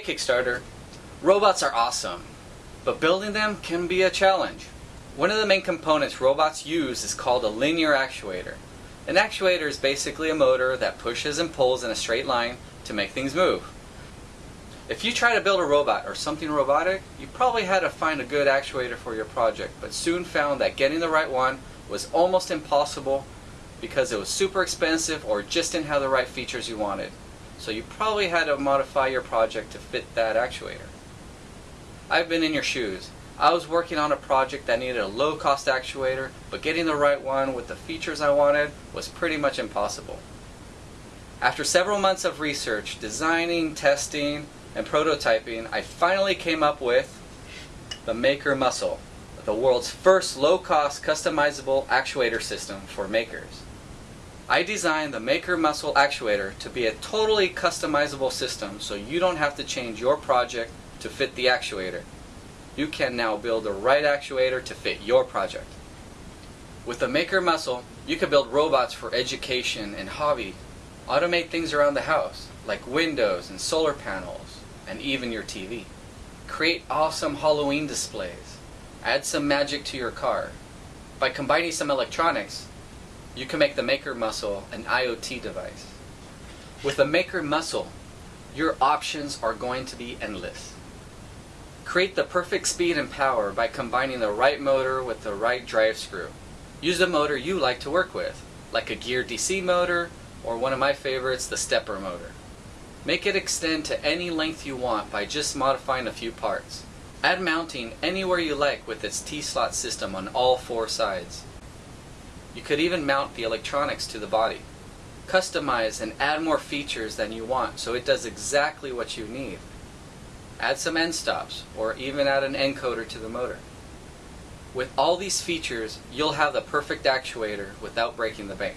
Kickstarter, robots are awesome, but building them can be a challenge. One of the main components robots use is called a linear actuator. An actuator is basically a motor that pushes and pulls in a straight line to make things move. If you try to build a robot or something robotic, you probably had to find a good actuator for your project, but soon found that getting the right one was almost impossible because it was super expensive or just didn't have the right features you wanted. So you probably had to modify your project to fit that actuator. I've been in your shoes. I was working on a project that needed a low cost actuator, but getting the right one with the features I wanted was pretty much impossible. After several months of research, designing, testing, and prototyping, I finally came up with the Maker Muscle, the world's first low-cost customizable actuator system for makers. I designed the Maker Muscle actuator to be a totally customizable system so you don't have to change your project to fit the actuator. You can now build the right actuator to fit your project. With the Maker Muscle, you can build robots for education and hobby, automate things around the house, like windows and solar panels, and even your TV. Create awesome Halloween displays. Add some magic to your car. By combining some electronics, you can make the Maker Muscle an IoT device. With the Maker Muscle, your options are going to be endless. Create the perfect speed and power by combining the right motor with the right drive screw. Use the motor you like to work with, like a gear DC motor, or one of my favorites, the stepper motor. Make it extend to any length you want by just modifying a few parts. Add mounting anywhere you like with its T-slot system on all four sides. You could even mount the electronics to the body. Customize and add more features than you want so it does exactly what you need. Add some end stops or even add an encoder to the motor. With all these features, you'll have the perfect actuator without breaking the bank.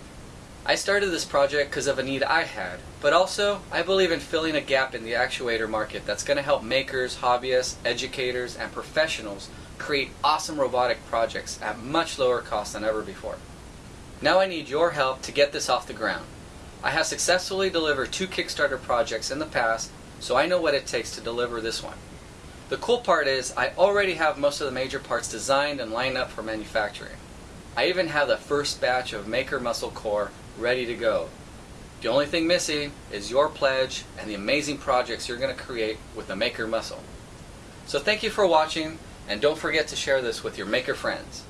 I started this project because of a need I had, but also I believe in filling a gap in the actuator market that's going to help makers, hobbyists, educators, and professionals create awesome robotic projects at much lower cost than ever before. Now I need your help to get this off the ground. I have successfully delivered two Kickstarter projects in the past, so I know what it takes to deliver this one. The cool part is I already have most of the major parts designed and lined up for manufacturing. I even have the first batch of Maker Muscle Core ready to go. The only thing missing is your pledge and the amazing projects you're going to create with the Maker Muscle. So thank you for watching and don't forget to share this with your maker friends.